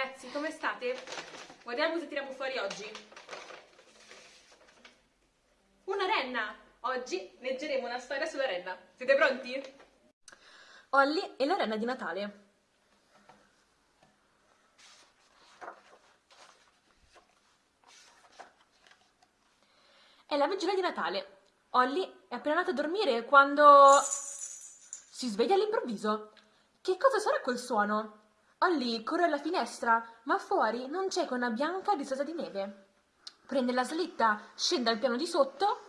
ragazzi, come state? Guardiamo cosa tiriamo fuori oggi. Una renna! Oggi leggeremo una storia sulla renna. Siete pronti? Olly e la renna di Natale. È la vigilia di Natale. Olly è appena andata a dormire quando si sveglia all'improvviso. Che cosa sarà quel suono? Olly corre alla finestra, ma fuori non c'è che una bianca discesa di neve. Prende la slitta, scende al piano di sotto.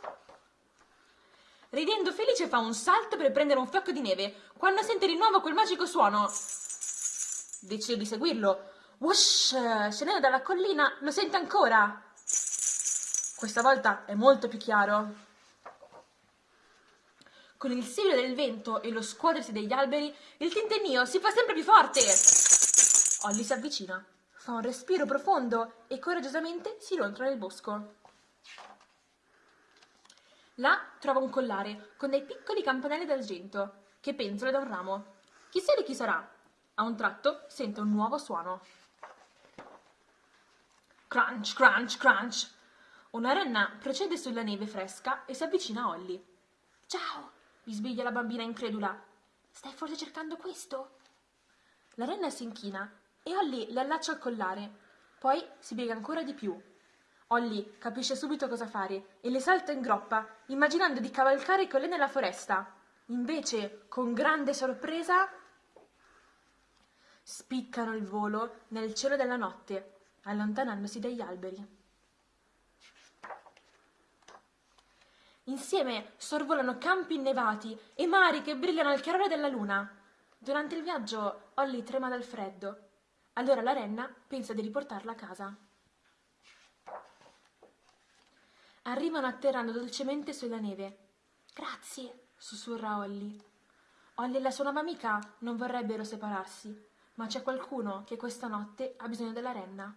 Ridendo felice fa un salto per prendere un fiocco di neve, quando sente di nuovo quel magico suono. Decide di seguirlo. Whoosh! Scendendo dalla collina, lo sente ancora. Questa volta è molto più chiaro. Con il sibilo del vento e lo scuotersi degli alberi, il tintinnio si fa sempre più forte. Olly si avvicina, fa un respiro profondo e coraggiosamente si rontola nel bosco. Là trova un collare con dei piccoli campanelli d'argento che penzola da un ramo. Chissà di chi sarà. A un tratto sente un nuovo suono. Crunch, crunch, crunch. Una renna procede sulla neve fresca e si avvicina a Olly. Ciao, bisbiglia la bambina incredula. Stai forse cercando questo? La renna si inchina e Olly le allaccia al collare. Poi si piega ancora di più. Olly capisce subito cosa fare e le salta in groppa, immaginando di cavalcare con lei nella foresta. Invece, con grande sorpresa, spiccano il volo nel cielo della notte, allontanandosi dagli alberi. Insieme sorvolano campi innevati e mari che brillano al chiarore della luna. Durante il viaggio Olly trema dal freddo. Allora la renna pensa di riportarla a casa. Arrivano atterrando dolcemente sulla neve. Grazie, sussurra Olly. Olly e la sua nuova amica non vorrebbero separarsi, ma c'è qualcuno che questa notte ha bisogno della renna.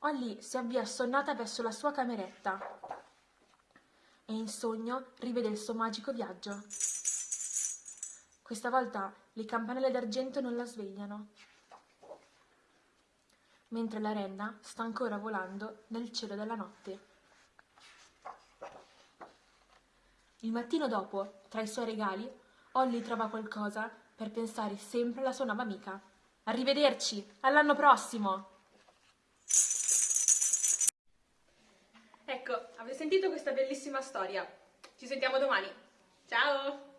Olly si avvia assonnata verso la sua cameretta e in sogno rivede il suo magico viaggio. Questa volta le campanelle d'argento non la svegliano, mentre la renna sta ancora volando nel cielo della notte. Il mattino dopo, tra i suoi regali, Olly trova qualcosa per pensare sempre alla sua nuova amica. Arrivederci, all'anno prossimo! Ecco, avete sentito questa bellissima storia? Ci sentiamo domani. Ciao!